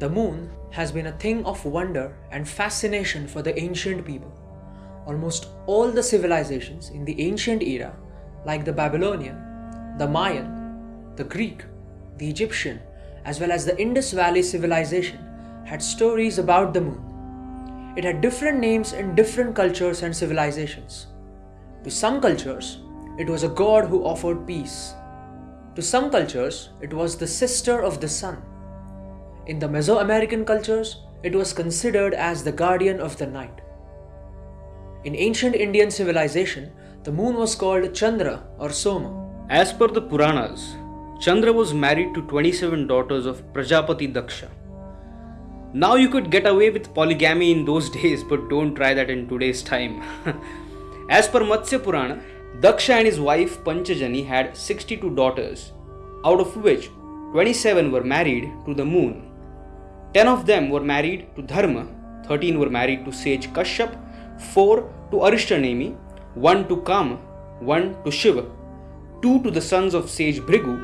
The moon has been a thing of wonder and fascination for the ancient people. Almost all the civilizations in the ancient era, like the Babylonian, the Mayan, the Greek, the Egyptian, as well as the Indus Valley civilization, had stories about the moon. It had different names in different cultures and civilizations. To some cultures, it was a god who offered peace. To some cultures, it was the sister of the sun. In the Mesoamerican cultures, it was considered as the guardian of the night. In ancient Indian civilization, the moon was called Chandra or Soma. As per the Puranas, Chandra was married to 27 daughters of Prajapati Daksha. Now you could get away with polygamy in those days, but don't try that in today's time. As per Matsya Purana, Daksha and his wife Panchajani had 62 daughters, out of which 27 were married to the moon. 10 of them were married to Dharma, 13 were married to sage Kashyap, 4 to Arishtanemi, 1 to Kama, 1 to Shiva, 2 to the sons of sage Bhrigu,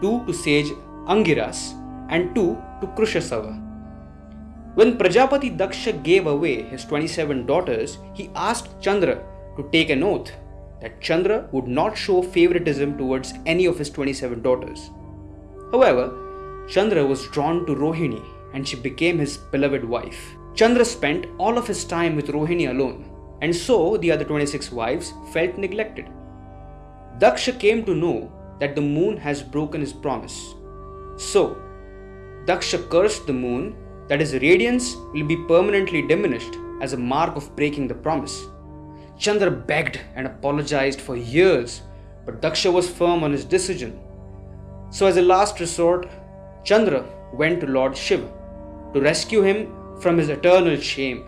2 to sage Angiras, and 2 to Krushasava. When Prajapati Daksha gave away his 27 daughters, he asked Chandra to take an oath that Chandra would not show favoritism towards any of his 27 daughters. However, Chandra was drawn to Rohini and she became his beloved wife. Chandra spent all of his time with Rohini alone, and so the other 26 wives felt neglected. Daksha came to know that the moon has broken his promise. So, Daksha cursed the moon that his radiance will be permanently diminished as a mark of breaking the promise. Chandra begged and apologized for years, but Daksha was firm on his decision. So, as a last resort, Chandra went to Lord Shiva to rescue him from his eternal shame.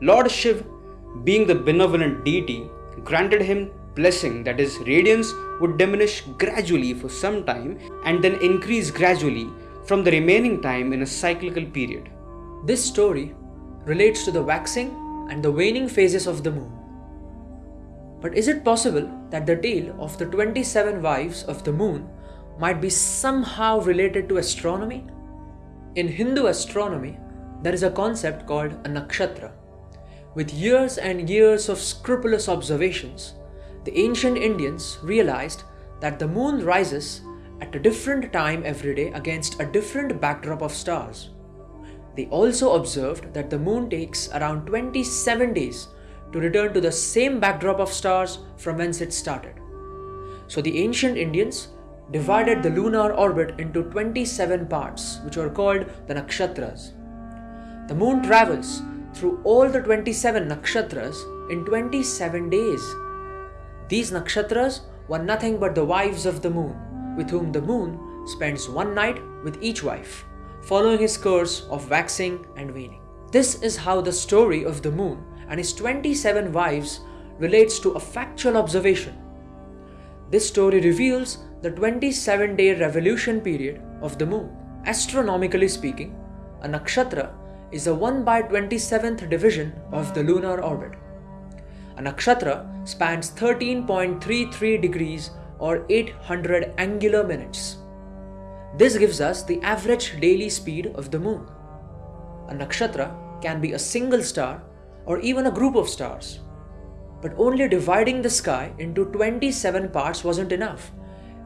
Lord Shiva, being the benevolent deity, granted him blessing that his radiance would diminish gradually for some time and then increase gradually from the remaining time in a cyclical period. This story relates to the waxing and the waning phases of the moon. But is it possible that the tale of the 27 wives of the moon might be somehow related to astronomy? In Hindu astronomy, there is a concept called a nakshatra. With years and years of scrupulous observations, the ancient Indians realized that the moon rises at a different time every day against a different backdrop of stars. They also observed that the moon takes around 27 days to return to the same backdrop of stars from whence it started. So the ancient Indians divided the lunar orbit into 27 parts, which are called the nakshatras. The moon travels through all the 27 nakshatras in 27 days. These nakshatras were nothing but the wives of the moon, with whom the moon spends one night with each wife, following his course of waxing and waning. This is how the story of the moon and his 27 wives relates to a factual observation. This story reveals the 27 day revolution period of the moon. Astronomically speaking, a nakshatra is a 1 by 27th division of the lunar orbit. A nakshatra spans 13.33 degrees or 800 angular minutes. This gives us the average daily speed of the moon. A nakshatra can be a single star or even a group of stars. But only dividing the sky into 27 parts wasn't enough.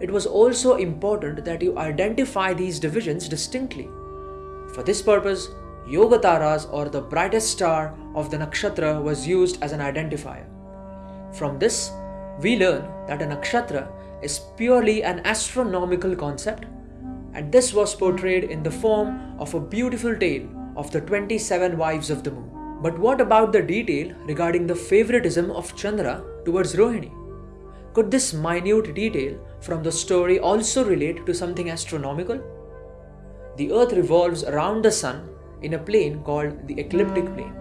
It was also important that you identify these divisions distinctly. For this purpose, Yogataras or the brightest star of the nakshatra was used as an identifier. From this, we learn that a nakshatra is purely an astronomical concept and this was portrayed in the form of a beautiful tale of the 27 wives of the moon. But what about the detail regarding the favoritism of Chandra towards Rohini? Could this minute detail from the story also relate to something astronomical? The earth revolves around the sun in a plane called the ecliptic plane.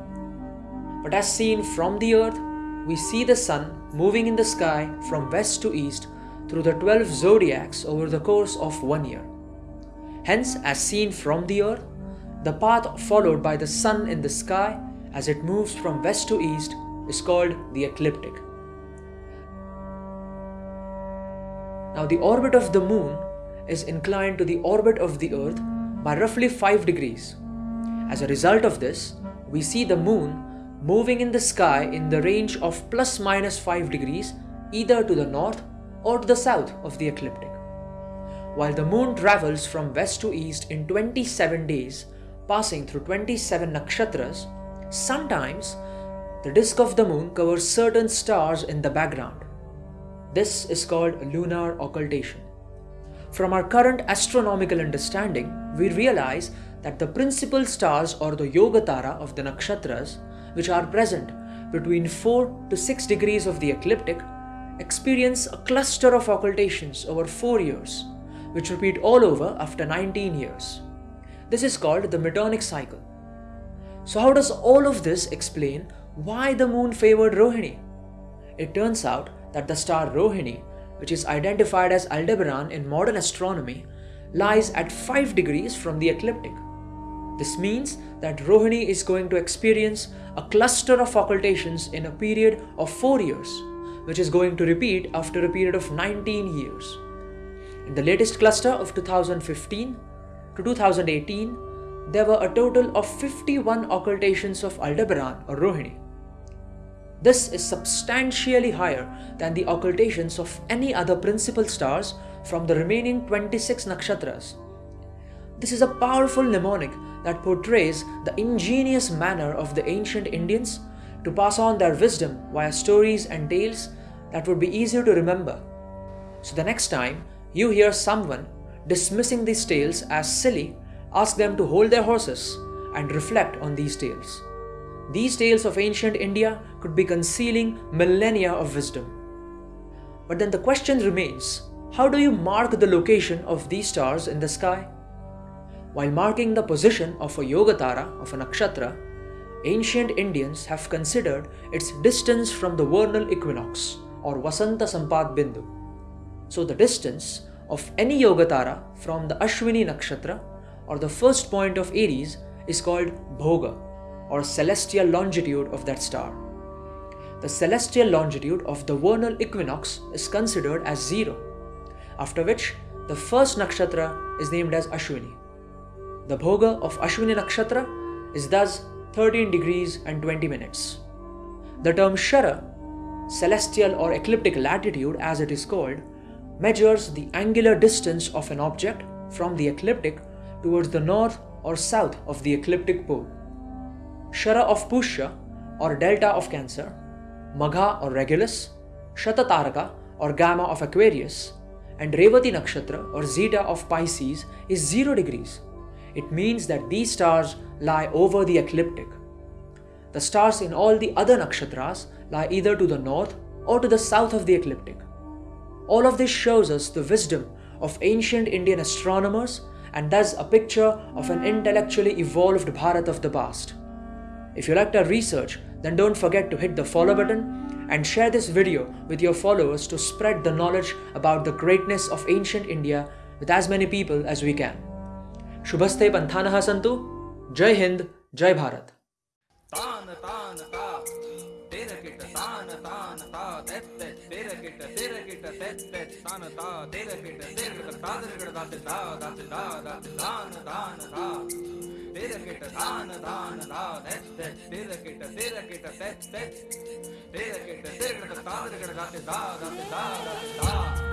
But as seen from the earth, we see the sun moving in the sky from west to east through the 12 zodiacs over the course of one year. Hence, as seen from the earth, the path followed by the sun in the sky as it moves from west to east is called the ecliptic. Now the orbit of the moon is inclined to the orbit of the earth by roughly 5 degrees. As a result of this, we see the moon moving in the sky in the range of plus minus 5 degrees either to the north or to the south of the ecliptic. While the moon travels from west to east in 27 days, passing through 27 nakshatras, sometimes the disk of the moon covers certain stars in the background. This is called lunar occultation. From our current astronomical understanding, we realize that the principal stars or the Yogatara of the nakshatras, which are present between 4 to 6 degrees of the ecliptic, experience a cluster of occultations over 4 years, which repeat all over after 19 years. This is called the Metonic cycle. So, how does all of this explain why the moon favored Rohini? It turns out that the star Rohini, which is identified as Aldebaran in modern astronomy, lies at 5 degrees from the ecliptic. This means that Rohini is going to experience a cluster of occultations in a period of 4 years, which is going to repeat after a period of 19 years. In the latest cluster of 2015 to 2018, there were a total of 51 occultations of Aldebaran or Rohini. This is substantially higher than the occultations of any other principal stars from the remaining 26 nakshatras. This is a powerful mnemonic that portrays the ingenious manner of the ancient Indians to pass on their wisdom via stories and tales that would be easier to remember. So the next time you hear someone dismissing these tales as silly, ask them to hold their horses and reflect on these tales. These tales of ancient India could be concealing millennia of wisdom. But then the question remains how do you mark the location of these stars in the sky? While marking the position of a Yogatara of a nakshatra, ancient Indians have considered its distance from the vernal equinox or Vasanta Sampad Bindu. So the distance of any Yogatara from the Ashwini nakshatra or the first point of Aries is called Bhoga or celestial longitude of that star. The celestial longitude of the vernal equinox is considered as zero, after which the first nakshatra is named as Ashwini. The bhoga of Ashwini nakshatra is thus 13 degrees and 20 minutes. The term Shara, celestial or ecliptic latitude as it is called, measures the angular distance of an object from the ecliptic towards the north or south of the ecliptic pole. Shara of Pushya or delta of Cancer, Magha or Regulus, Shatataraka or Gamma of Aquarius, and Revati Nakshatra or Zeta of Pisces is 0 degrees. It means that these stars lie over the ecliptic. The stars in all the other nakshatras lie either to the north or to the south of the ecliptic. All of this shows us the wisdom of ancient Indian astronomers and thus a picture of an intellectually evolved Bharat of the past. If you liked our research, then don't forget to hit the follow button and share this video with your followers to spread the knowledge about the greatness of ancient India with as many people as we can. Shubhaste Panthanah Santu, Jai Hind, Jai Bharat. பெட்ட தெட்ட தான தா தேர பெட்ட தேர தாதர் கட தாத்து தா தாத்து தா தாத்து தான தான தா தேர கெட்ட தான தான தா தெட்ட தேர கெட்ட தேர கெட்ட தெட்ட தேர கெட்ட தேர கட தாதர் கட தாத்து தா தாத்து தா தாத்து தா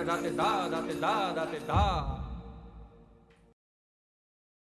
Da da, gate da, gate da, gate da.